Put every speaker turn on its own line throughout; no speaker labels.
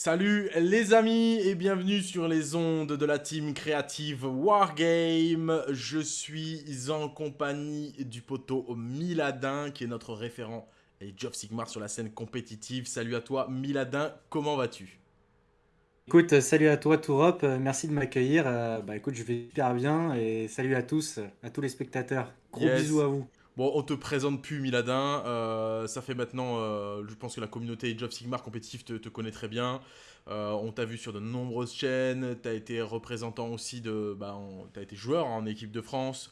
Salut les amis et bienvenue sur les ondes de la team créative Wargame. Je suis en compagnie du poteau Miladin qui est notre référent et Job Sigmar sur la scène compétitive. Salut à toi Miladin, comment vas-tu?
Écoute, salut à toi Tourop, euh, merci de m'accueillir. Euh, bah écoute, je vais super bien et salut à tous, à tous les spectateurs. Gros bisous à vous.
Bon, on te présente plus Miladin. Euh, ça fait maintenant, euh, je pense que la communauté Age of Sigmar compétitif te, connaît très bien. Euh, on t'a vu sur de nombreuses chaînes. Tu as été représentant aussi de. Bah, tu as été joueur en équipe de France.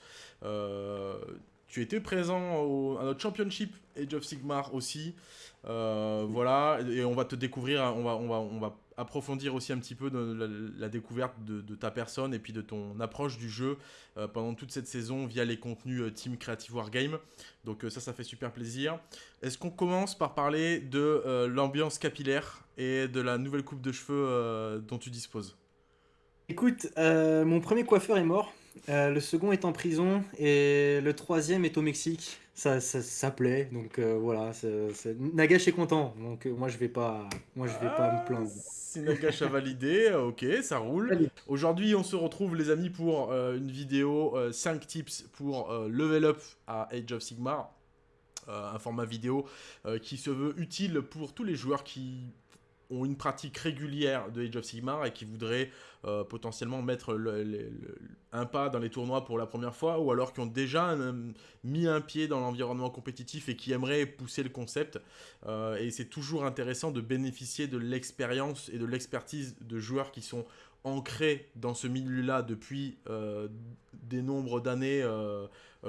tu étais présent à notre championship Age of Sigmar aussi. voilà, et on va te découvrir, on va, on va, on va approfondir aussi un petit peu de la, découverte de, ta personne et puis de ton approche du jeu euh, pendant toute cette saison via les contenus euh, Team Creative Wargame. Donc euh, ça, ça fait super plaisir. Est-ce qu'on commence par parler de l'ambiance capillaire et de la nouvelle coupe de cheveux dont tu disposes?
Écoute, mon premier coiffeur est mort, le second est en prison et le troisième est au Mexique ça, ça, plaît. Donc euh, voilà, Nagash est content. Donc euh, moi je vais pas, moi je vais pas me plaindre. Ah,
si Nagash a validé, ok, ça roule. Aujourd'hui, on se retrouve les amis pour euh, une vidéo 5 tips pour level up à Age of Sigmar. un format vidéo qui se veut utile pour tous les joueurs qui ont une pratique régulière de Age of Sigmar et qui voudraient euh, potentiellement mettre un pas dans les tournois pour la première fois, ou alors qui ont déjà mis un pied dans l'environnement compétitif et qui aimeraient pousser le concept. Euh, et c'est toujours intéressant de bénéficier de l'expérience et de l'expertise de joueurs qui sont ancrés dans ce milieu-là depuis euh, des nombres d'années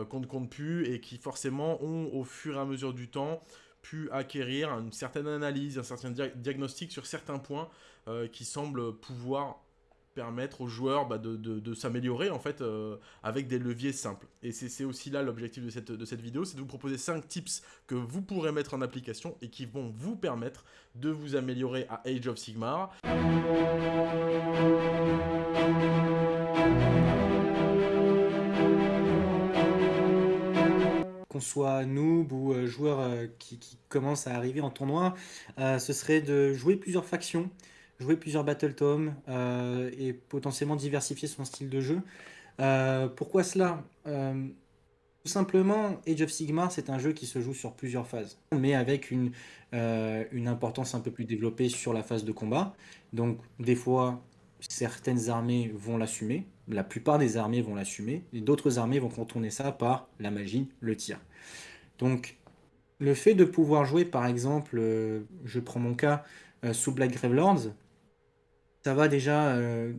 qu'on ne compte plus et qui forcément ont au fur et à mesure du temps acquérir une certaine analyse, un certain diagnostic sur certains points euh, qui semblent pouvoir permettre aux joueurs bah, de, s'améliorer en fait euh, avec des leviers simples. Et c'est aussi là l'objectif de cette, de cette vidéo, c'est de vous proposer 5 tips que vous pourrez mettre en application et qui vont vous permettre de vous améliorer à Age of Sigmar
qu'on soit noob ou euh, joueur euh, qui, commence à arriver en tournoi, euh, ce serait de jouer plusieurs factions, jouer plusieurs battle tomes et potentiellement diversifier son style de jeu. pourquoi cela? Tout simplement, Age of Sigmar, c'est un jeu qui se joue sur plusieurs phases, mais avec une, une importance un peu plus développée sur la phase de combat. Donc, des fois, certaines armées vont l'assumer, la plupart des armées vont l'assumer, et d'autres armées vont contourner ça par la magie, le tir. Donc, le fait de pouvoir jouer, par exemple, euh, je prends mon cas, euh, sous Black Gravelords, ça va déjà euh,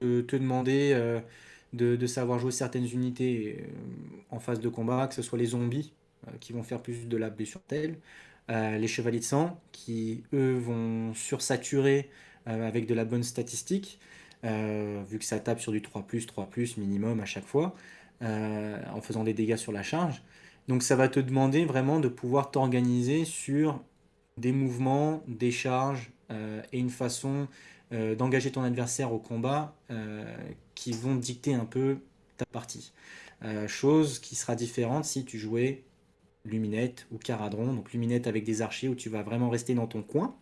te, demander de, savoir jouer certaines unités en phase de combat, que ce soit les zombies, qui vont faire plus de la blessure telle, les chevaliers de sang, qui, eux, vont sursaturer avec de la bonne statistique, vu que ça tape sur du 3+, 3+, minimum à chaque fois, en faisant des dégâts sur la charge. Donc ça va te demander vraiment de pouvoir t'organiser sur des mouvements, des charges euh, et une façon euh, d'engager ton adversaire au combat euh, qui vont dicter un peu ta partie. chose qui sera différente si tu jouais Luminette ou Caradron. Donc Luminette avec des archers où tu vas vraiment rester dans ton coin.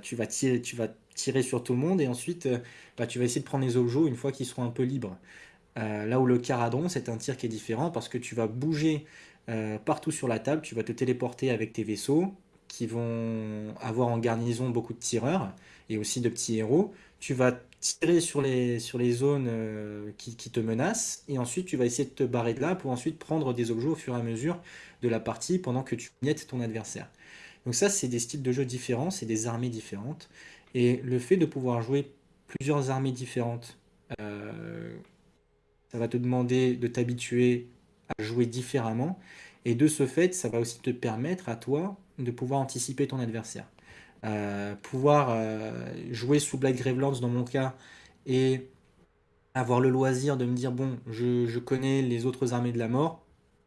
tu, vas tirer, sur tout le monde et ensuite bah, tu vas essayer de prendre les objets une fois qu'ils seront un peu libres. Euh, là où le caradron, c'est un tir qui est différent parce que tu vas bouger euh, partout sur la table, tu vas te téléporter avec tes vaisseaux qui vont avoir en garnison beaucoup de tireurs et aussi de petits héros. Tu vas tirer sur les, zones euh, qui, te menacent et ensuite tu vas essayer de te barrer de là pour ensuite prendre des objets au fur et à mesure de la partie pendant que tu miettes ton adversaire. Donc ça, c'est des styles de jeu différents, c'est des armées différentes. Et le fait de pouvoir jouer plusieurs armées différentes ça va te demander de t'habituer à jouer différemment. Et de ce fait, ça va aussi te permettre à toi de pouvoir anticiper ton adversaire. Euh, pouvoir euh, jouer sous Black Gravelands dans mon cas et avoir le loisir de me dire bon, je, connais les autres armées de la mort.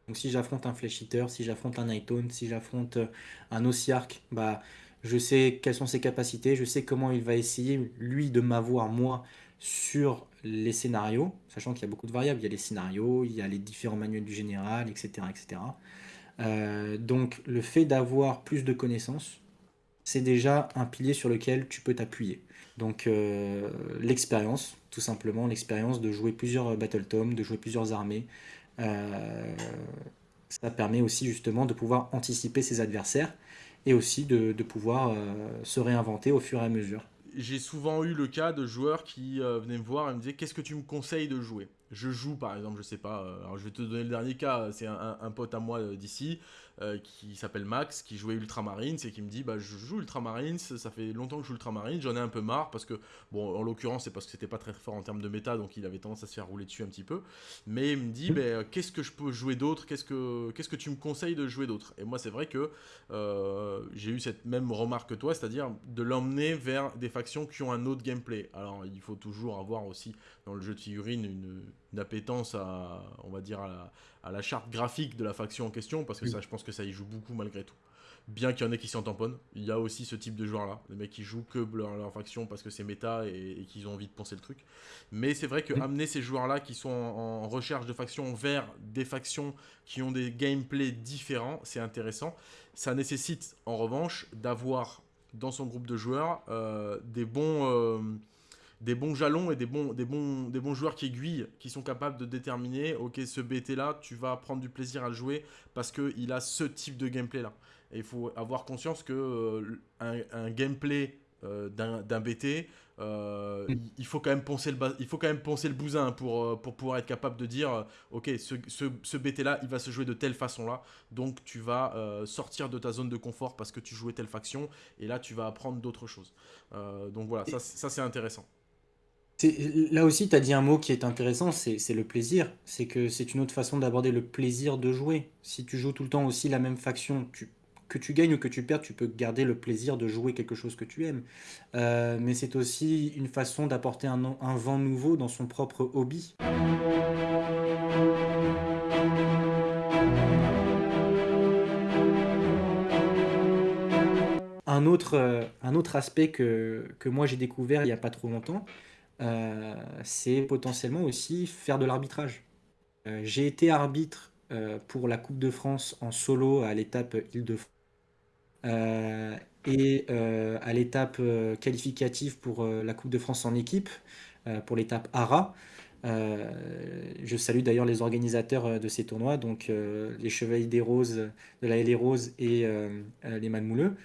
Donc si j'affronte un Flesh si j'affronte un Nightone, si j'affronte euh, un Ossiarch, bah, je sais quelles sont ses capacités, je sais comment il va essayer, lui, de m'avoir, moi, sur les scénarios, sachant qu'il y a beaucoup de variables. Il y a les scénarios, il y a les différents manuels du général, etc. etc. Euh, donc le fait d'avoir plus de connaissances, c'est déjà un pilier sur lequel tu peux t'appuyer. Donc euh, l'expérience, tout simplement, l'expérience de jouer plusieurs Battle Tom, de jouer plusieurs armées. Euh, ça permet aussi justement de pouvoir anticiper ses adversaires et aussi de, pouvoir se réinventer au fur et à mesure
j'ai souvent eu le cas de joueurs qui venaient me voir et me disaient qu'est-ce que tu me conseilles de jouer? Je joue par exemple, je sais pas, euh, alors je vais te donner le dernier cas, c'est un, pote à moi euh, d'ici euh, qui s'appelle Max, qui jouait Ultramarines et qui me dit bah je joue Ultramarines, ça fait longtemps que je joue Ultramarines, j'en ai un peu marre parce que, bon en l'occurrence c'est parce que c'était pas très fort en termes de méta donc il avait tendance à se faire rouler dessus un petit peu, mais il me dit bah, qu'est-ce que je peux jouer d'autre, qu'est-ce que, qu'est-ce que tu me conseilles de jouer d'autre? Et moi c'est vrai que j'ai eu cette même remarque que toi, c'est-à-dire de l'emmener vers des factions qui ont un autre gameplay. Alors il faut toujours avoir aussi dans le jeu de figurines une une appétence à, on va dire, à la, charte graphique de la faction en question, parce que ça, je pense que ça y joue beaucoup malgré tout. Bien qu'il y en ait qui s'en tamponnent, il y a aussi ce type de joueurs-là, les mecs qui jouent que leur, faction parce que c'est méta et, qu'ils ont envie de penser le truc. Mais c'est vrai que amener ces joueurs-là qui sont en, recherche de factions vers des factions qui ont des gameplays différents, c'est intéressant. Ça nécessite en revanche d'avoir dans son groupe de joueurs euh, des bons... Euh, des bons jalons et des bons, des bons, des bons joueurs qui aiguillent, qui sont capables de déterminer, ok, ce BT là, tu vas prendre du plaisir à le jouer parce qu'il a ce type de gameplay là. Et il faut avoir conscience que euh, un, gameplay euh, d'un BT, euh, mm. il, faut quand même poncer le il faut quand même poncer le bousin pour, pour pouvoir être capable de dire ok ce, ce, BT là il va se jouer de telle façon là donc tu vas sortir de ta zone de confort parce que tu jouais telle faction et là tu vas apprendre d'autres choses donc voilà ça, ça c'est intéressant
Là aussi, tu as dit un mot qui est intéressant, c'est le plaisir. C'est que c'est une autre façon d'aborder le plaisir de jouer. Si tu joues tout le temps aussi la même faction, que tu gagnes ou que tu perds, tu peux garder le plaisir de jouer quelque chose que tu aimes. Euh, mais c'est aussi une façon d'apporter un, vent nouveau dans son propre hobby. Un autre, euh, un autre aspect que, que moi j'ai découvert il n'y a pas trop longtemps, euh, c'est potentiellement aussi faire de l'arbitrage. Euh, j'ai été arbitre euh, pour la Coupe de France en solo à l'étape Île-de-France et à l'étape qualificative pour la Coupe de France en équipe, pour l'étape ARA. je salue d'ailleurs les organisateurs de ces tournois, donc les Chevaliers des Roses, de la LA Rose et les Manmouleux,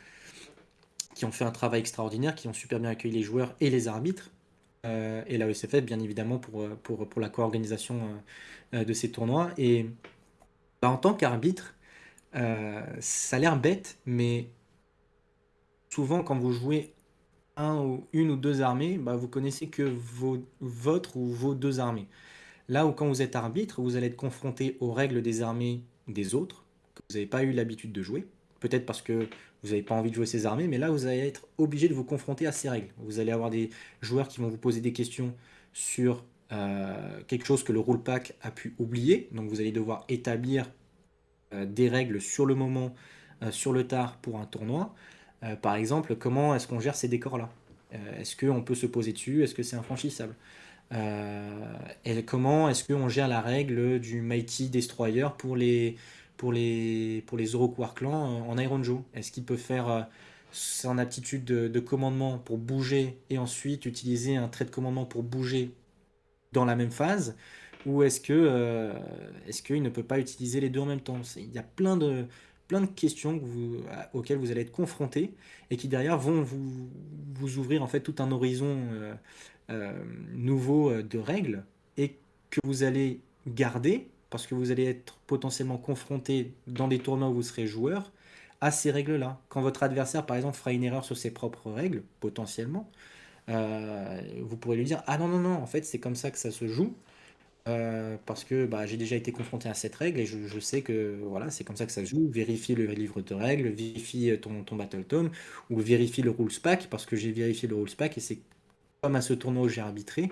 qui ont fait un travail extraordinaire, qui ont super bien accueilli les joueurs et les arbitres. Euh, et la OSFF, bien évidemment, pour, euh, pour, pour la co-organisation euh, de ces tournois. Et bah, en tant qu'arbitre, ça a l'air bête, mais souvent, quand vous jouez un ou une ou deux armées, bah, vous connaissez que vos, votre ou vos deux armées. Là où quand vous êtes arbitre, vous allez être confronté aux règles des armées des autres, que vous n'avez pas eu l'habitude de jouer. Peut-être parce que vous n'avez pas envie de jouer ces armées, mais là, vous allez être obligé de vous confronter à ces règles. Vous allez avoir des joueurs qui vont vous poser des questions sur euh, quelque chose que le rule pack a pu oublier. Donc, vous allez devoir établir euh, des règles sur le moment, euh, sur le tard pour un tournoi. par exemple, comment est-ce qu'on gère ces décors-là? Est-ce qu'on peut se poser dessus? Est-ce que c'est infranchissable? Et comment est-ce qu'on gère la règle du Mighty Destroyer pour les, pour les, pour les Clans en Iron Joe. Est-ce qu'il peut faire euh, son aptitude de, commandement pour bouger et ensuite utiliser un trait de commandement pour bouger dans la même phase? Ou est-ce que euh, est-ce qu'il ne peut pas utiliser les deux en même temps? Il y a plein de, plein de questions auxquelles vous allez être confronté et qui derrière vont vous, vous ouvrir en fait tout un horizon euh, nouveau de règles et que vous allez garder parce que vous allez être potentiellement confronté dans des tournois où vous serez joueur à ces règles-là. Quand votre adversaire, par exemple, fera une erreur sur ses propres règles, potentiellement, euh, vous pourrez lui dire Ah non, non, non, en fait, c'est comme ça que ça se joue. Euh, parce que bah, j'ai déjà été confronté à cette règle et je, sais que voilà, c'est comme ça que ça se joue. Vérifie le livre de règles, vérifie ton, ton Battle Tome ou vérifie le Rules Pack parce que j'ai vérifié le Rules Pack et c'est comme à ce tournoi où j'ai arbitré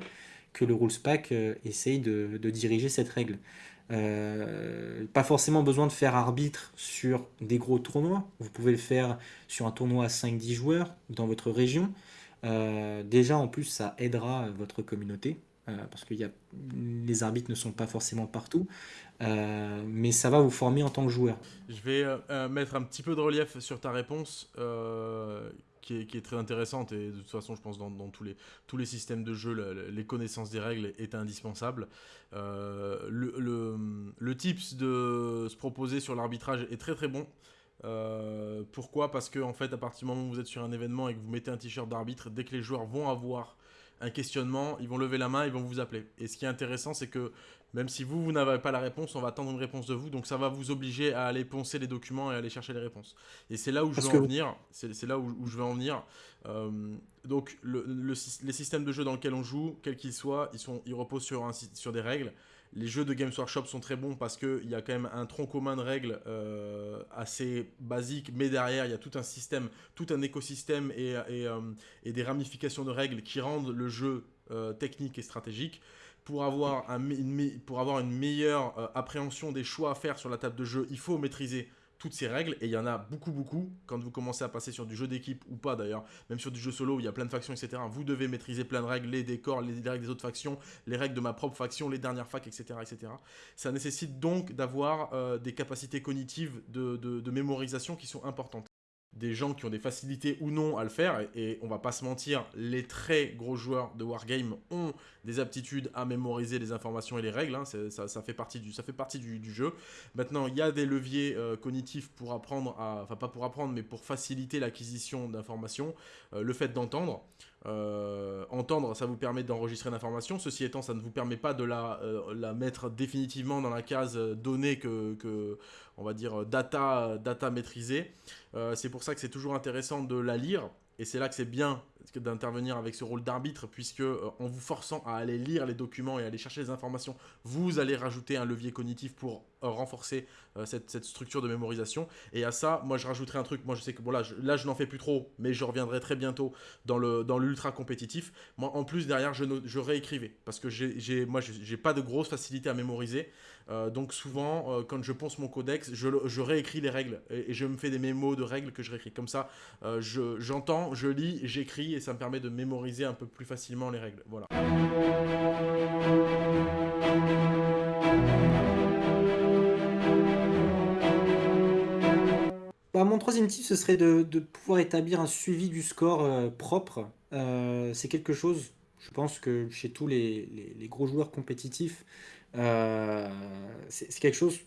que le Rules Pack euh, essaye de, de, diriger cette règle. Euh, pas forcément besoin de faire arbitre sur des gros tournois. Vous pouvez le faire sur un tournoi à 5-10 joueurs dans votre région. Euh, déjà, en plus, ça aidera votre communauté. parce que y a, les arbitres ne sont pas forcément partout, mais ça va vous former en tant que joueur.
Je vais mettre un petit peu de relief sur ta réponse qui est, très intéressante et de toute façon je pense dans, tous, les, tous les systèmes de jeu les connaissances des règles est indispensable. Euh, le, le, tips de se proposer sur l'arbitrage est très très bon. Euh, pourquoi? Parce que en fait à partir du moment où vous êtes sur un événement et que vous mettez un t-shirt d'arbitre, dès que les joueurs vont avoir un questionnement, ils vont lever la main, ils vont vous appeler. Et ce qui est intéressant, c'est que même si vous, vous n'avez pas la réponse, on va attendre une réponse de vous. Donc ça va vous obliger à aller poncer les documents et aller chercher les réponses. Et c'est là où je veux en venir. C'est là où, je veux en venir. Euh, donc les systèmes de jeu dans lesquels on joue, quels qu'ils soient, ils, sont, ils reposent sur, un, sur des règles. Les jeux de Games Workshop sont très bons parce qu'il y a quand même un tronc commun de règles euh, assez basique, mais derrière, il y a tout un système, tout un écosystème et, et, euh, et des ramifications de règles qui rendent le jeu technique et stratégique pour avoir, une meilleure euh, appréhension des choix à faire sur la table de jeu, il faut maîtriser toutes ces règles, et il y en a beaucoup, beaucoup, quand vous commencez à passer sur du jeu d'équipe, ou pas d'ailleurs, même sur du jeu solo où il y a plein de factions, etc., vous devez maîtriser plein de règles, les décors, les règles des autres factions, les règles de ma propre faction, les dernières facs, etc., etc. Ça nécessite donc d'avoir euh, des capacités cognitives de mémorisation qui sont importantes des gens qui ont des facilités ou non à le faire, et, on va pas se mentir, les très gros joueurs de Wargame ont des aptitudes à mémoriser les informations et les règles, hein, ça, fait partie, du, ça fait partie du, jeu. Maintenant, il y a des leviers euh, cognitifs pour apprendre, à, enfin pas pour apprendre, mais pour faciliter l'acquisition d'informations, euh, le fait d'entendre. Euh, entendre, ça vous permet d'enregistrer l'information. Ceci étant, ça ne vous permet pas de la, la mettre définitivement dans la case données que, que on va dire, data, data maîtrisée. c'est pour ça que c'est toujours intéressant de la lire. Et c'est là que c'est bien d'intervenir avec ce rôle d'arbitre, puisque euh, en vous forçant à aller lire les documents et aller chercher les informations, vous allez rajouter un levier cognitif pour euh, renforcer euh, cette, structure de mémorisation. Et à ça, moi je rajouterai un truc, moi je sais que bon là je, là, je n'en fais plus trop, mais je reviendrai très bientôt dans le dans l'ultra compétitif. Moi en plus derrière je, je réécrivais, parce que j'ai moi j'ai pas de grosse facilité à mémoriser. donc souvent, quand je ponce mon codex, je, réécris les règles et, et, je me fais des mémos de règles que je réécris. Comme ça, j'entends, je, lis, j'écris et ça me permet de mémoriser un peu plus facilement les règles. Voilà.
Bah, mon troisième tip, ce serait de, pouvoir établir un suivi du score euh, propre. Euh, c'est quelque chose, je pense que chez tous les, gros joueurs compétitifs, euh, c'est quelque chose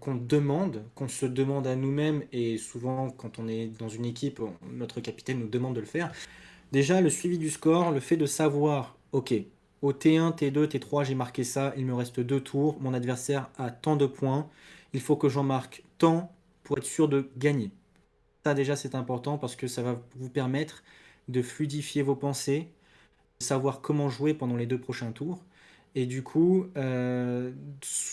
qu'on demande, qu'on se demande à nous-mêmes, et souvent quand on est dans une équipe, notre capitaine nous demande de le faire. Déjà, le suivi du score, le fait de savoir, ok, au T1, T2, T3, j'ai marqué ça, il me reste deux tours, mon adversaire a tant de points, il faut que j'en marque tant pour être sûr de gagner. Ça déjà c'est important parce que ça va vous permettre de fluidifier vos pensées, de savoir comment jouer pendant les deux prochains tours et du coup euh,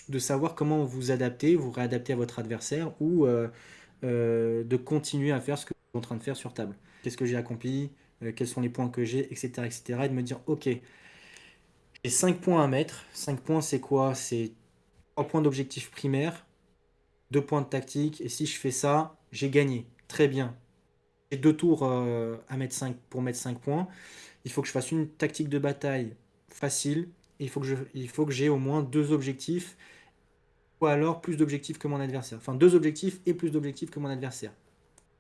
de savoir comment vous adapter, vous réadapter à votre adversaire ou euh, euh, de continuer à faire ce que vous êtes en train de faire sur table. Qu'est-ce que j'ai accompli, quels sont les points que j'ai, etc., etc. Et de me dire ok, j'ai 5 points à mettre. 5 points c'est quoi? C'est 3 points d'objectif primaire, deux points de tactique, et si je fais ça, j'ai gagné. Très bien. J'ai deux tours à mettre 5 pour mettre 5 points. Il faut que je fasse une tactique de bataille facile. Il faut que, j'ai au moins deux objectifs, ou alors plus d'objectifs que mon adversaire. Enfin, deux objectifs et plus d'objectifs que mon adversaire.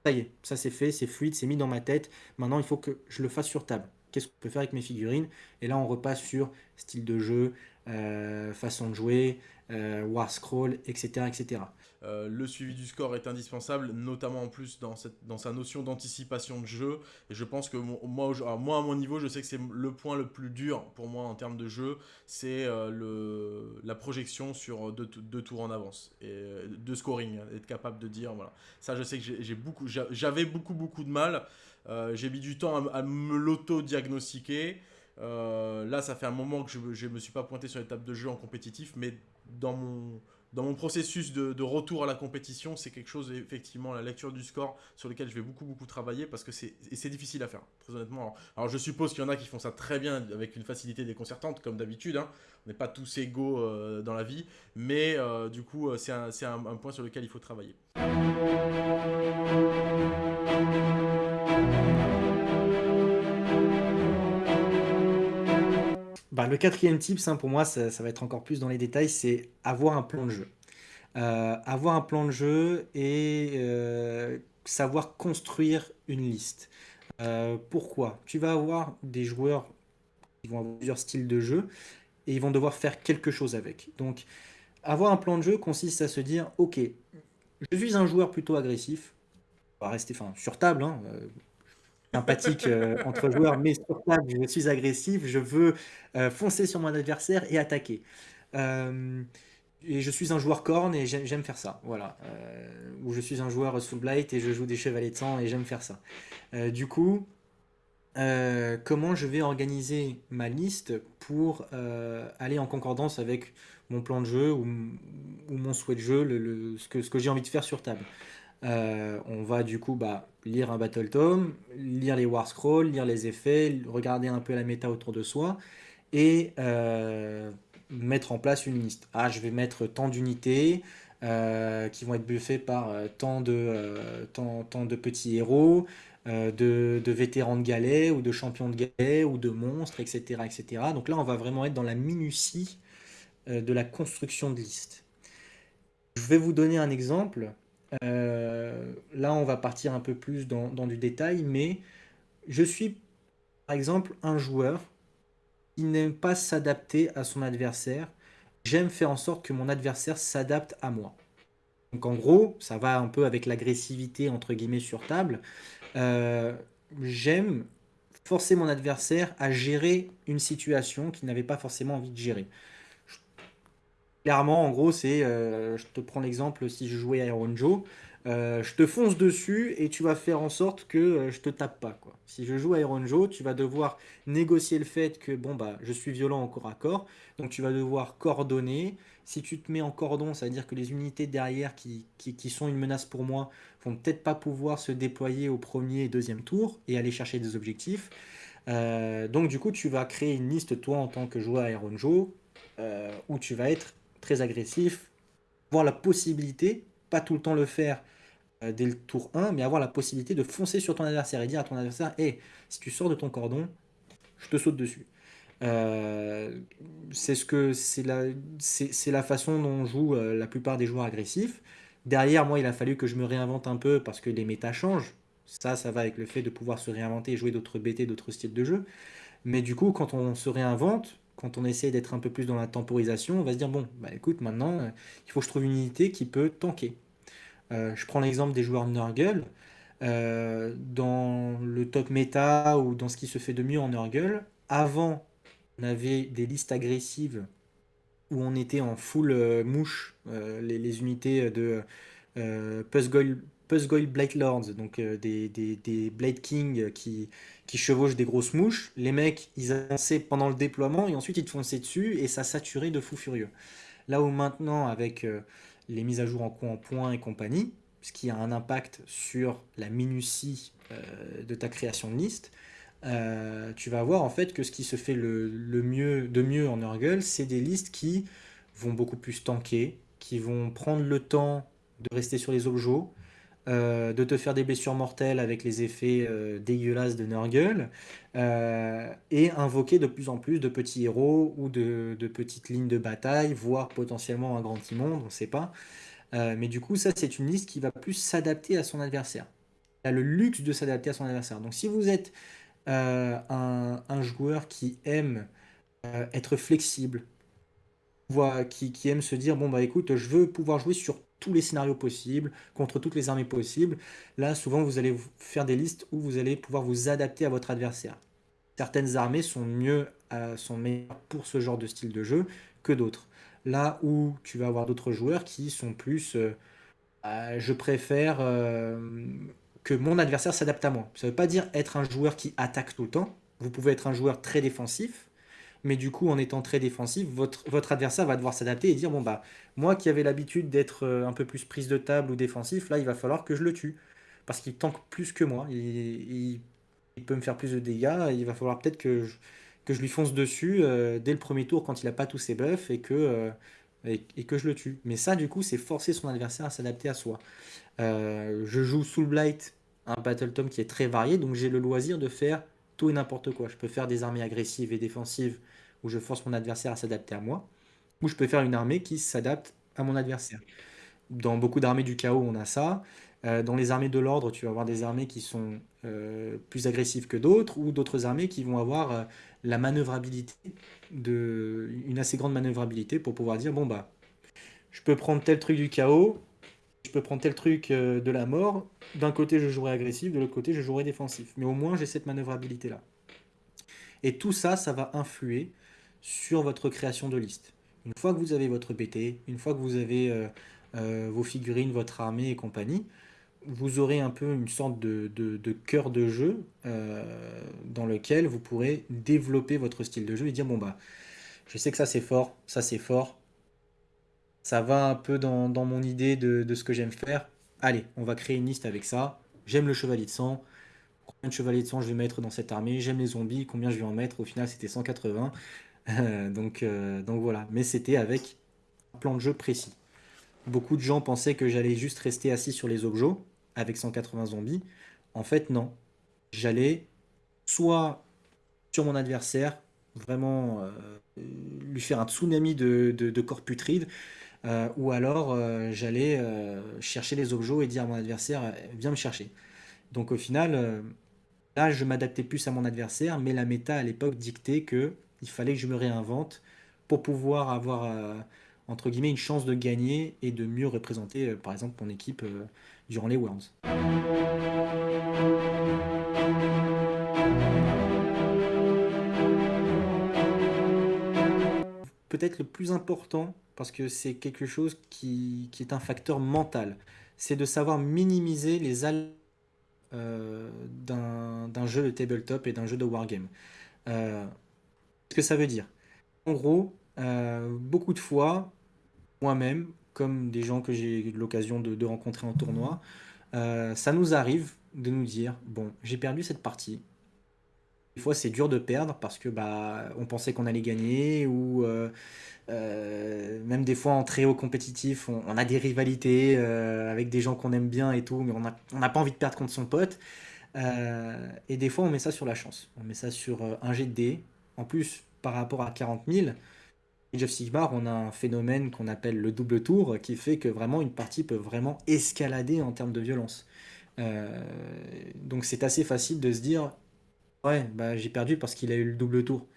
Ça y est, ça c'est fait, c'est fluide, c'est mis dans ma tête. Maintenant, il faut que je le fasse sur table. Qu'est-ce qu'on peut faire avec mes figurines? Et là, on repasse sur style de jeu, euh, façon de jouer, euh, war scroll, etc. etc.
Euh, le suivi du score est indispensable, notamment en plus dans, sa notion d'anticipation de jeu. Et je pense que moi, à mon niveau, je sais que c'est le point le plus dur pour moi en termes de jeu, c'est la projection sur deux, tours en avance et de scoring, hein, être capable de dire voilà. Ça, je sais que j'ai beaucoup, j'avais beaucoup beaucoup de mal. J'ai mis du temps à, me l'auto-diagnostiquer. Là, ça fait un moment que je ne me suis pas pointé sur les tables de jeu en compétitif, mais dans mon, dans mon processus de, retour à la compétition, c'est quelque chose, effectivement, la lecture du score, sur lequel je vais beaucoup, beaucoup travailler, parce que c'est difficile à faire, très honnêtement. Alors, je suppose qu'il y en a qui font ça très bien, avec une facilité déconcertante, comme d'habitude. Hein. On n'est pas tous égaux euh, dans la vie, mais euh, du coup, euh, c'est un, un point sur lequel il faut travailler.
Bah, le quatrième tip, hein, pour moi, ça, va être encore plus dans les détails, c'est avoir un plan de jeu. Euh, avoir un plan de jeu et euh, savoir construire une liste. Euh, pourquoi? Tu vas avoir des joueurs qui vont avoir plusieurs styles de jeu et ils vont devoir faire quelque chose avec. Donc, avoir un plan de jeu consiste à se dire, ok, je suis un joueur plutôt agressif, on va rester sur table, hein, sympathique euh, entre joueurs, mais sur table, je suis agressif, je veux euh, foncer sur mon adversaire et attaquer. Euh, et je suis un joueur corne et j'aime faire ça, voilà. ou je suis un joueur soul blight et je joue des chevaliers de sang et j'aime faire ça. du coup, comment je vais organiser ma liste pour aller en concordance avec mon plan de jeu ou, mon souhait de jeu, ce que j'ai envie de faire sur table? Euh, on va du coup bah, lire un Battle Tome, lire les War Scrolls, lire les effets, regarder un peu la méta autour de soi et euh, mettre en place une liste. Ah, je vais mettre tant d'unités euh, qui vont être buffées par tant de, petits héros, de, de, vétérans de galets ou de champions de galets ou de monstres, etc., etc. Donc là, on va vraiment être dans la minutie de la construction de liste. Je vais vous donner un exemple. Euh, là, on va partir un peu plus dans, du détail, mais je suis, par exemple, un joueur qui n'aime pas s'adapter à son adversaire. J'aime faire en sorte que mon adversaire s'adapte à moi. Donc en gros, ça va un peu avec l'agressivité entre guillemets sur table. Euh, j'aime forcer mon adversaire à gérer une situation qu'il n'avait pas forcément envie de gérer. Clairement, en gros, c'est, euh, je te prends l'exemple, si je jouais Iron Joe, euh, je te fonce dessus et tu vas faire en sorte que euh, je te tape pas. Quoi. Si je joue Iron Joe, tu vas devoir négocier le fait que bon bah je suis violent en corps à corps, donc tu vas devoir coordonner. Si tu te mets en cordon, ça veut dire que les unités derrière qui, qui, sont une menace pour moi vont peut-être pas pouvoir se déployer au premier et deuxième tour et aller chercher des objectifs. donc du coup, tu vas créer une liste toi en tant que joueur Iron Joe où tu vas être très agressif, avoir la possibilité, pas tout le temps le faire euh, dès le tour 1, mais avoir la possibilité de foncer sur ton adversaire et dire à ton adversaire Hé, si tu sors de ton cordon, je te saute dessus. Euh, c'est ce que c'est la, la façon dont jouent euh, la plupart des joueurs agressifs. Derrière, moi, il a fallu que je me réinvente un peu parce que les méta changent. Ça, ça va avec le fait de pouvoir se réinventer et jouer d'autres BT, d'autres styles de jeu. Mais du coup, quand on se réinvente, quand on essaie d'être un peu plus dans la temporisation, on va se dire, bon, bah écoute, maintenant, euh, il faut que je trouve une unité qui peut tanker. Euh, je prends l'exemple des joueurs Nurgle. Euh, dans le top méta ou dans ce qui se fait de mieux en Nurgle, avant, on avait des listes agressives où on était en full mouche, les, unités de Puzzle Puzzgoil Blade Lords, donc euh, des, des, Blade King qui, qui chevauchent des grosses mouches. Les mecs, ils avançaient pendant le déploiement et ensuite ils te fonçaient dessus et ça saturait de fou furieux. Là où maintenant, avec euh, les mises à jour en coin en point et compagnie, ce qui a un impact sur la minutie euh, de ta création de liste, tu vas voir en fait que ce qui se fait le, le mieux, de mieux en Nurgle, c'est des listes qui vont beaucoup plus tanker, qui vont prendre le temps de rester sur les objets, euh, de te faire des blessures mortelles avec les effets euh, dégueulasses de Nurgle, euh, et invoquer de plus en plus de petits héros ou de, petites lignes de bataille, voire potentiellement un grand immonde, on ne sait pas. mais du coup, ça, c'est une liste qui va plus s'adapter à son adversaire. Elle a le luxe de s'adapter à son adversaire. Donc si vous êtes un, joueur qui aime être flexible, qui, qui aime se dire, bon bah écoute, je veux pouvoir jouer sur tous les scénarios possibles, contre toutes les armées possibles. Là, souvent, vous allez faire des listes où vous allez pouvoir vous adapter à votre adversaire. Certaines armées sont mieux, euh, sont meilleures pour ce genre de style de jeu que d'autres. Là où tu vas avoir d'autres joueurs qui sont plus... Euh, euh, je préfère que mon adversaire s'adapte à moi. Ça ne veut pas dire être un joueur qui attaque tout le temps. Vous pouvez être un joueur très défensif, mais du coup, en étant très défensif, votre, adversaire va devoir s'adapter et dire bon, bah, moi qui avais l'habitude d'être euh, un peu plus prise de table ou défensif, là, il va falloir que je le tue. Parce qu'il tank plus que moi. Il, peut me faire plus de dégâts. Il va falloir peut-être que je, que je lui fonce dessus euh, dès le premier tour quand il n'a pas tous ses buffs et que, euh, et, que je le tue. Mais ça, du coup, c'est forcer son adversaire à s'adapter à soi. je joue Soul Blight, un Battle Tom qui est très varié, donc j'ai le loisir de faire tout et n'importe quoi. Je peux faire des armées agressives et défensives où je force mon adversaire à s'adapter à moi, ou je peux faire une armée qui s'adapte à mon adversaire. Dans beaucoup d'armées du chaos, on a ça. Euh, dans les armées de l'ordre, tu vas avoir des armées qui sont euh, plus agressives que d'autres, ou d'autres armées qui vont avoir euh, la manœuvrabilité, de, une assez grande manœuvrabilité pour pouvoir dire, bon bah, je peux prendre tel truc du chaos, prendre tel truc de la mort, d'un côté je jouerai agressif, de l'autre côté je jouerai défensif. Mais au moins j'ai cette manœuvrabilité-là. Et tout ça, ça va influer sur votre création de liste. Une fois que vous avez votre BT, une fois que vous avez vos figurines, votre armée et compagnie, vous aurez un peu une sorte de, de, cœur de jeu euh, dans lequel vous pourrez développer votre style de jeu et dire bon bah je sais que ça c'est fort, ça c'est fort, ça va un peu dans, mon idée de, ce que j'aime faire. Allez, on va créer une liste avec ça. J'aime le chevalier de sang. Combien de chevaliers de sang je vais mettre dans cette armée? J'aime les zombies. Combien je vais en mettre? Au final, c'était 180. donc, euh, donc voilà. Mais c'était avec un plan de jeu précis. Beaucoup de gens pensaient que j'allais juste rester assis sur les objets avec 180 zombies. En fait, non. J'allais soit sur mon adversaire, vraiment euh, lui faire un tsunami de, corps putrides, euh, ou alors euh, j'allais chercher les objets et dire à mon adversaire viens me chercher. Donc au final, là je m'adaptais plus à mon adversaire, mais la méta à l'époque dictait que il fallait que je me réinvente pour pouvoir avoir entre guillemets une chance de gagner et de mieux représenter par exemple mon équipe durant les Worlds. Peut-être le plus important, parce que c'est quelque chose qui, est un facteur mental, c'est de savoir minimiser les al euh, d'un jeu de tabletop et d'un jeu de wargame. Euh, ce que ça veut dire En gros, euh, beaucoup de fois, moi-même, comme des gens que j'ai eu l'occasion de, rencontrer en tournoi, euh, ça nous arrive de nous dire bon, j'ai perdu cette partie. Des fois, c'est dur de perdre parce que bah, on pensait qu'on allait gagner ou euh, euh, même des fois en très haut compétitif, on, a des rivalités avec des gens qu'on aime bien et tout, mais on n'a pas envie de perdre contre son pote. et des fois, on met ça sur la chance. On met ça sur un jet de dés. En plus, par rapport à 40 000, Age of Sigmar, on a un phénomène qu'on appelle le double tour, qui fait que vraiment une partie peut vraiment escalader en termes de violence. Euh, donc c'est assez facile de se dire, ouais, bah, j'ai perdu parce qu'il a eu le double tour.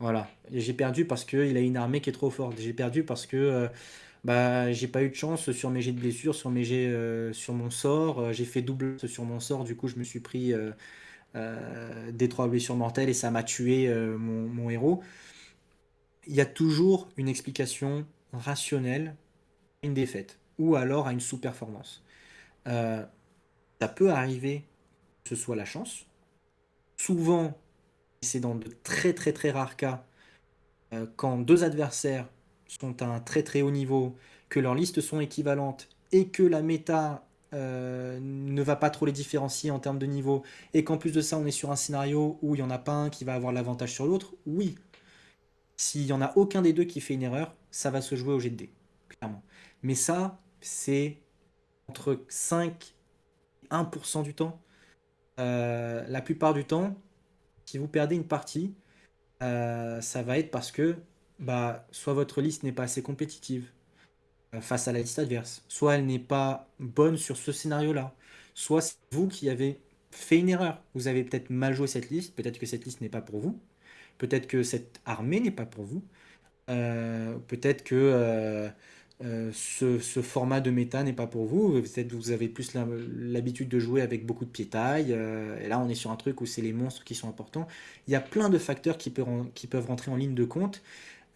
Voilà, j'ai perdu parce qu'il a une armée qui est trop forte. J'ai perdu parce que euh, bah, j'ai pas eu de chance sur mes jets de blessures, sur, mes jets, euh, sur mon sort. j'ai fait double sur mon sort, du coup je me suis pris des trois blessures mortelles et ça m'a tué mon héros il y a toujours une explication rationnelle à une défaite ou alors à une sous-performance. Euh, ça peut arriver que ce soit la chance. Souvent, c'est dans de très très très rares cas, euh, quand deux adversaires sont à un très très haut niveau, que leurs listes sont équivalentes et que la méta euh, ne va pas trop les différencier en termes de niveau, et qu'en plus de ça on est sur un scénario où il n'y en a pas un qui va avoir l'avantage sur l'autre, oui, s'il n'y en a aucun des deux qui fait une erreur, ça va se jouer au jet de dés, clairement. Mais ça, c'est entre 5 et 1% du temps. Euh, la plupart du temps, si vous perdez une partie, euh, ça va être parce que bah, soit votre liste n'est pas assez compétitive euh, face à la liste adverse, soit elle n'est pas bonne sur ce scénario-là, soit c'est vous qui avez fait une erreur. Vous avez peut-être mal joué cette liste, peut-être que cette liste n'est pas pour vous, Peut-être que cette armée n'est pas pour vous. Peut-être que euh, euh, ce, format de méta n'est pas pour vous. Peut-être vous avez plus l'habitude de jouer avec beaucoup de piétaille. et là, on est sur un truc où c'est les monstres qui sont importants. Il y a plein de facteurs qui peuvent, rentrer en ligne de compte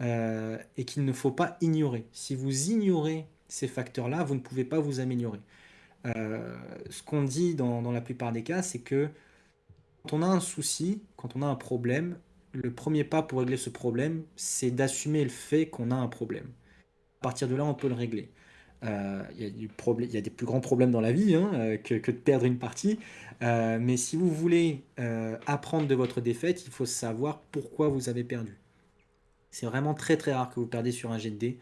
et qu'il ne faut pas ignorer. Si vous ignorez ces facteurs-là, vous ne pouvez pas vous améliorer. ce qu'on dit dans la plupart des cas, c'est que quand on a un souci, quand on a un problème, le premier pas pour régler ce problème, c'est d'assumer le fait qu'on a un problème. Partir de là, on peut le régler. Euh, il y, a des plus grands problèmes dans la vie hein, euh, que, de perdre une partie. Euh, mais si vous voulez apprendre de votre défaite, il faut savoir pourquoi vous avez perdu. C'est vraiment très très rare que vous perdez sur un jet de dés.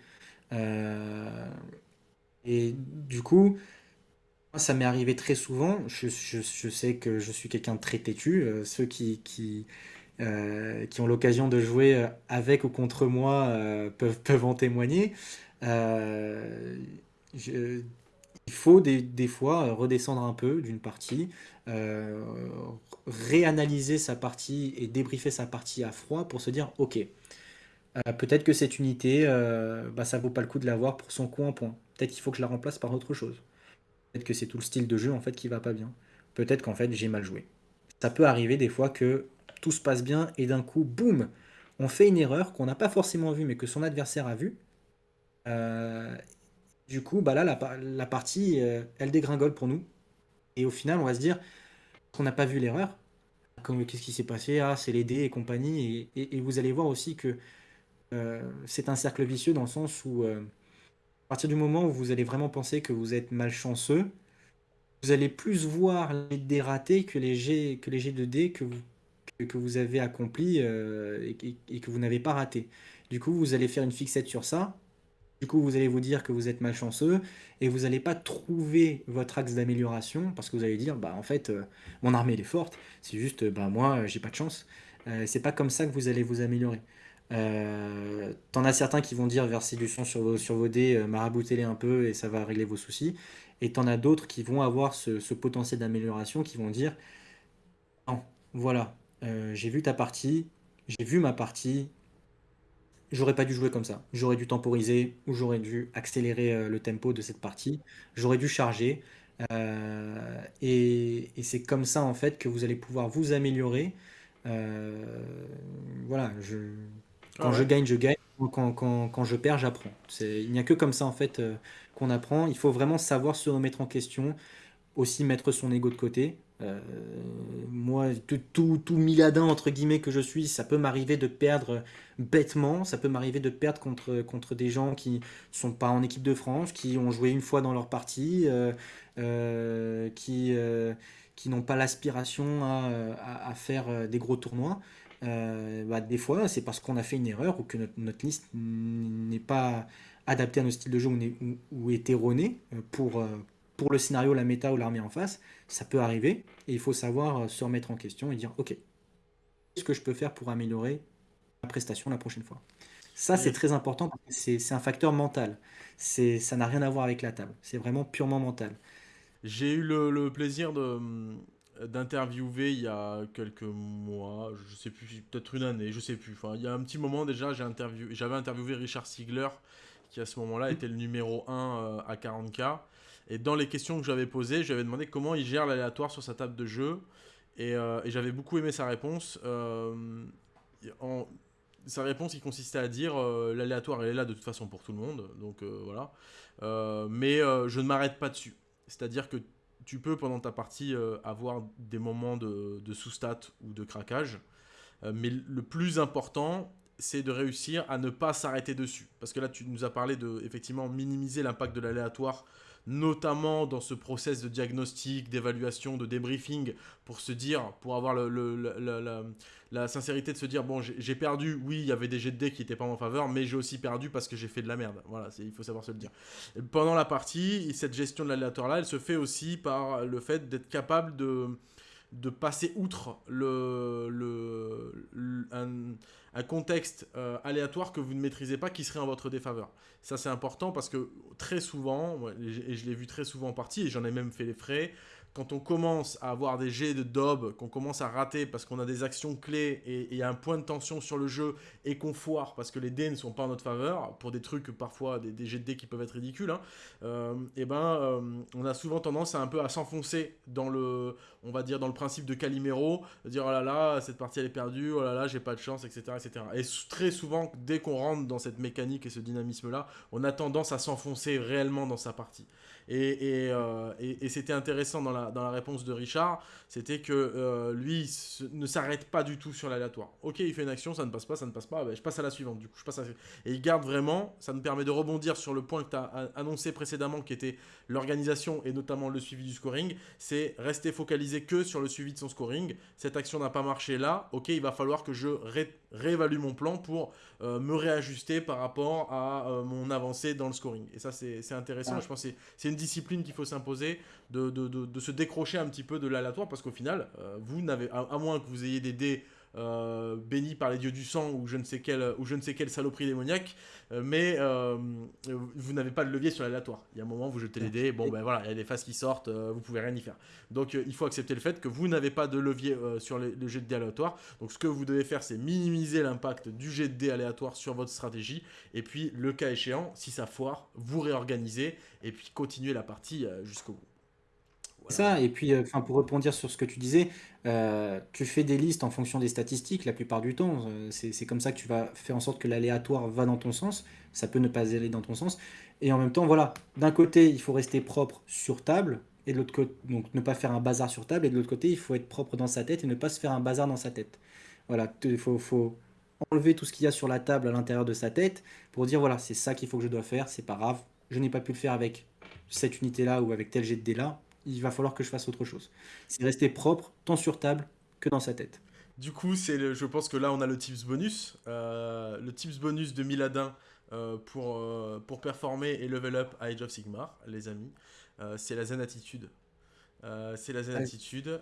et du coup, ça m'est arrivé très souvent. Je, sais que je suis quelqu'un de très têtu. ceux qui, qui ont l'occasion de jouer avec ou contre moi peuvent, peuvent en témoigner. Il faut des, fois redescendre un peu d'une partie, réanalyser sa partie et débriefer sa partie à froid pour se dire ok, euh, peut-être que cette unité, euh, bah, ça vaut pas le coup de l'avoir pour son coup en point. Peut-être qu'il faut que je la remplace par autre chose. Peut-être que c'est tout le style de jeu en fait qui va pas bien. Peut-être qu'en fait j'ai mal joué. Ça peut arriver des fois que tout se passe bien et d'un coup, boum, on fait une erreur qu'on n'a pas forcément vue mais que son adversaire a vue. Euh, du coup, bah là, la, partie, elle dégringole pour nous. Et au final, on va se dire qu'on n'a pas vu l'erreur. Qu'est-ce qui s'est passé? Ah, c'est les dés et compagnie. et, vous allez voir aussi que euh, c'est un cercle vicieux dans le sens où, euh, à partir du moment où vous allez vraiment penser que vous êtes malchanceux, vous allez plus voir les dés ratés que les jets, que les de dés que vous, avez accomplis euh, et, que vous n'avez pas raté. Du coup, vous allez faire une fixette sur ça. Du coup, vous allez vous dire que vous êtes malchanceux et vous n'allez pas trouver votre axe d'amélioration parce que vous allez dire, bah en fait, mon armée est forte. C'est juste, bah moi, j'ai pas de chance. c'est pas comme ça que vous allez vous améliorer. Euh, T'en as certains qui vont dire verser du son sur vos, dés, euh, maraboutez-les un peu et ça va régler vos soucis. Et t'en as d'autres qui vont avoir ce, potentiel d'amélioration, qui vont dire Non, voilà, euh, j'ai vu ta partie, j'ai vu ma partie, j'aurais pas dû jouer comme ça. J'aurais dû temporiser ou j'aurais dû accélérer euh, le tempo de cette partie, j'aurais dû charger. et, et c'est comme ça en fait que vous allez pouvoir vous améliorer. voilà, je, quand je gagne, je gagne. Quand, quand, quand je perds, j'apprends. Il n'y a que comme ça, en fait, euh, qu'on apprend. Il faut vraiment savoir se remettre en question, aussi mettre son ego de côté. Euh, moi, tout, tout, miladin, entre guillemets, que je suis, ça peut m'arriver de perdre bêtement. Ça peut m'arriver de perdre contre, contre des gens qui sont pas en équipe de France, qui ont joué une fois dans leur partie, euh, qui, qui n'ont pas l'aspiration à, à, faire des gros tournois. Euh, bah, des fois, c'est parce qu'on a fait une erreur ou que notre, liste n'est pas adaptée à nos styles de jeu ou, est erronée euh, pour, euh, pour le scénario, la méta ou l'armée en face. Ça peut arriver et il faut savoir se remettre en question et dire Ok, qu'est-ce que je peux faire pour améliorer ma prestation la prochaine fois Ça, c'est très important c'est un facteur mental. Ça n'a rien à voir avec la table. C'est vraiment purement mental.
J'ai eu le plaisir de, d'interviewer il y a quelques mois, je sais plus, peut-être une année, je sais plus. Enfin, il y a un petit moment déjà, interviewé, j'avais interviewé Richard Siegler, qui à ce moment-là était le numéro 1 euh, à 40K. Et dans les questions que j'avais posées, j'avais demandé comment il gère l'aléatoire sur sa table de jeu. Et, euh, j'avais beaucoup aimé sa réponse. Euh, sa réponse, il consistait à dire l'aléatoire, elle est là de toute façon pour tout le monde. Donc voilà. mais je ne m'arrête pas dessus. C'est-à-dire que tu peux pendant ta partie euh, avoir des moments de, sous-stat ou de craquage. Euh, mais le plus important, c'est de réussir à ne pas s'arrêter dessus. Parce que là, tu nous as parlé de effectivement minimiser l'impact de l'aléatoire notamment dans ce process de diagnostic, d'évaluation, de débriefing, pour se dire, pour avoir la, sincérité de se dire, bon, j'ai perdu, oui, il y avait des jets de dés qui n'étaient pas en faveur, mais j'ai aussi perdu parce que j'ai fait de la merde. Voilà, il faut savoir se le dire. pendant la partie, cette gestion de l'aléatoire-là, elle se fait aussi par le fait d'être capable de de passer outre le, le, un, contexte euh, aléatoire que vous ne maîtrisez pas qui serait en votre défaveur. Ça c'est important parce que très souvent, et je l'ai vu très souvent en partie, et j'en ai même fait les frais, quand on commence à avoir des jets de dob, qu'on commence à rater parce qu'on a des actions clés et il y a un point de tension sur le jeu et qu'on foire parce que les dés ne sont pas en notre faveur, pour des trucs parfois, des, jets de dés qui peuvent être ridicules, hein, euh, et ben euh, on a souvent tendance à un peu à s'enfoncer dans le, on va dire dans le principe de Calimero, dire oh là là, cette partie elle est perdue, oh là là, j'ai pas de chance, etc. etc. Et très souvent, dès qu'on rentre dans cette mécanique et ce dynamisme-là, on a tendance à s'enfoncer réellement dans sa partie. Euh, et, c'était intéressant dans la, dans la réponse de Richard, c'était que euh, lui ne s'arrête pas du tout sur l'aléatoire. Ok, il fait une action, ça ne passe pas, ça ne passe pas, ben, je passe à la suivante. Du coup, je passe Et il garde vraiment, ça nous permet de rebondir sur le point que tu as annoncé précédemment, qui était l'organisation et notamment le suivi du scoring. C'est rester focalisé que sur le suivi de son scoring. Cette action n'a pas marché là, ok, il va falloir que je réévalue mon plan pour euh, me réajuster par rapport à mon avancée dans le scoring. Et ça, c'est intéressant. Je pense que c'est une discipline qu'il faut s'imposer, de, de, de, se décrocher un petit peu de l'aléatoire, parce qu'au final, euh, vous n'avez, à, moins que vous ayez des dés euh, béni par les dieux du sang ou je ne sais quelle, ou je ne sais quelle saloperie démoniaque, euh, mais euh, vous n'avez pas de levier sur l'aléatoire. Il y a un moment, vous jetez les dés, bon ben voilà, il y a des phases qui sortent, vous pouvez rien y faire. Donc il faut accepter le fait que vous n'avez pas de levier sur le jet de dés aléatoire. Donc ce que vous devez faire, c'est minimiser l'impact du jet de dés aléatoire sur votre stratégie, et puis le cas échéant, si ça foire, vous réorganisez, et puis continuer la partie jusqu'au bout.
Ça, et puis, euh, enfin, pour répondre sur ce que tu disais, euh, tu fais des listes en fonction des statistiques la plupart du temps. Euh, c'est comme ça que tu vas faire en sorte que l'aléatoire va dans ton sens. Ça peut ne pas aller dans ton sens. Et en même temps, voilà, d'un côté, il faut rester propre sur table, et de l'autre côté, donc ne pas faire un bazar sur table, et de l'autre côté, il faut être propre dans sa tête et ne pas se faire un bazar dans sa tête. Voilà, il faut, enlever tout ce qu'il y a sur la table à l'intérieur de sa tête pour dire voilà, c'est ça qu'il faut que je dois faire, c'est pas grave, je n'ai pas pu le faire avec cette unité-là ou avec tel jet de dé là, il va falloir que je fasse autre chose. C'est rester propre, tant sur table que dans sa tête.
Du coup, c'est je pense que là, on a le tips bonus. Euh, le tips bonus de Miladin euh, pour, euh, pour performer et level up à Age of Sigmar, les amis. c'est la zen attitude. c'est la zen attitude.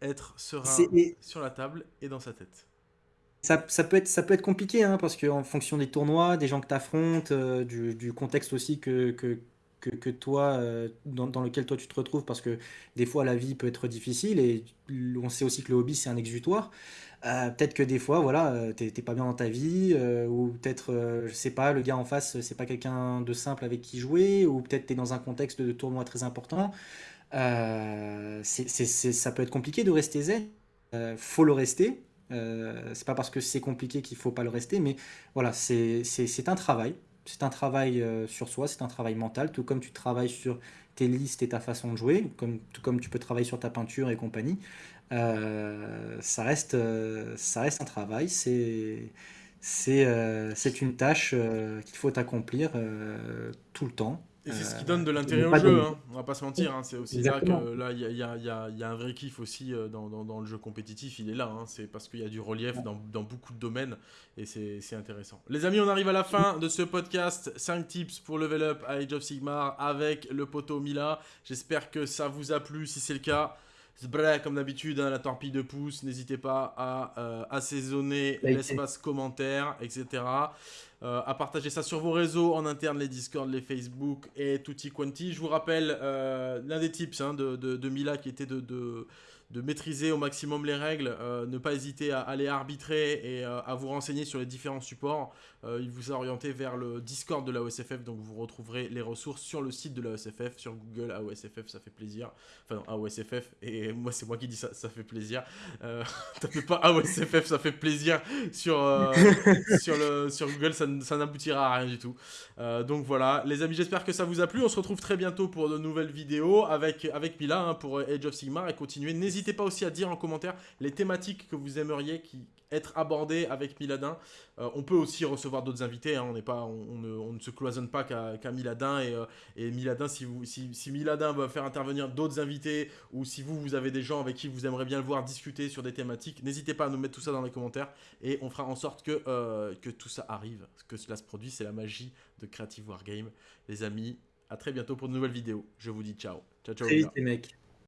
être serein sur la table et dans sa tête.
Ça, ça, peut être, ça peut être compliqué, hein, parce qu'en fonction des tournois, des gens que tu affrontes, du, du, contexte aussi que, que, que, toi, euh, dans, lequel toi tu te retrouves, parce que des fois la vie peut être difficile et on sait aussi que le hobby c'est un exutoire. Euh, peut-être que des fois, voilà, euh, t'es pas bien dans ta vie, ou peut-être, je sais pas, le gars en face, c'est pas quelqu'un de simple avec qui jouer, ou peut-être t'es dans un contexte de tournoi très important. ça peut être compliqué de rester zen. faut le rester. c'est pas parce que c'est compliqué qu'il faut pas le rester, mais voilà, c'est un travail c'est un travail euh, sur soi, c'est un travail mental, tout comme tu travailles sur tes listes et ta façon de jouer, tout comme tu peux travailler sur ta peinture et compagnie. Euh, ça, reste, euh, ça reste un travail, c'est c'est une tâche qu'il faut accomplir tout le temps.
Et c'est ce qui donne de l'intérêt au jeu, hein. on va pas se mentir. Hein. C'est aussi là que là, il y a, y, a, y a, un vrai kiff aussi dans, dans, dans, le jeu compétitif, il est là. Hein. C'est parce qu'il y a du relief dans, dans, beaucoup de domaines et c'est intéressant. Les amis, on arrive à la fin de ce podcast. 5 tips pour level up à Age of Sigmar avec le poteau Mila. J'espère que ça vous a plu. Si c'est le cas, comme d'habitude, la torpille de pouce. N'hésitez pas à euh, assaisonner l'espace commentaire, etc. Euh, à partager ça sur vos réseaux en interne, les Discord, les Facebook et tutti quanti. Je vous rappelle euh, l'un des tips hein, de, de, Mila qui était de, de, de, maîtriser au maximum les règles, euh, ne pas hésiter à aller arbitrer et à vous renseigner sur les différents supports. il vous a orienté vers le Discord de la OSFF, donc vous retrouverez les ressources sur le site de la OSFF, sur Google AOSFF, ça fait plaisir. Enfin non, AOSFF, et moi c'est moi qui dis ça, ça fait plaisir. tapez pas AOSFF, ça fait plaisir sur, sur, le, sur Google, ça n'aboutira à rien du tout. Euh, donc voilà, les amis, j'espère que ça vous a plu. On se retrouve très bientôt pour de nouvelles vidéos avec, avec Mila hein, pour Age of Sigmar et continuer. N'hésitez pas aussi à dire en commentaire les thématiques que vous aimeriez qui, être abordées avec Miladin. Euh, on peut aussi recevoir d'autres invités, hein. on, ne, se cloisonne pas qu'à Miladin. Et, euh, Miladin, si, Miladin va faire intervenir d'autres invités ou si vous, vous avez des gens avec qui vous aimeriez bien le voir discuter sur des thématiques, n'hésitez pas à nous mettre tout ça dans les commentaires et on fera en sorte que, que tout ça arrive, que cela se produise. C'est la magie de Creative Wargame. Les amis, à très bientôt pour de nouvelles vidéos. Je vous dis ciao. Ciao, ciao.
les mecs.